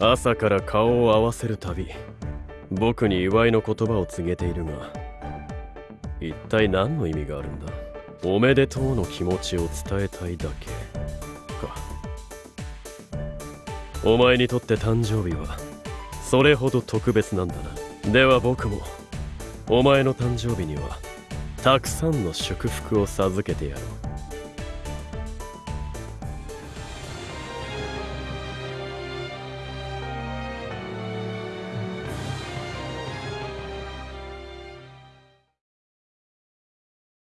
朝から顔を合わせるたび僕に祝いの言葉を告げているが一体何の意味があるんだ？おめでとうの気持ちを伝えたいだけか。お前にとって誕生日はそれほど特別なんだな。では僕もお前の誕生日にはたくさんの祝福を授けてやろう。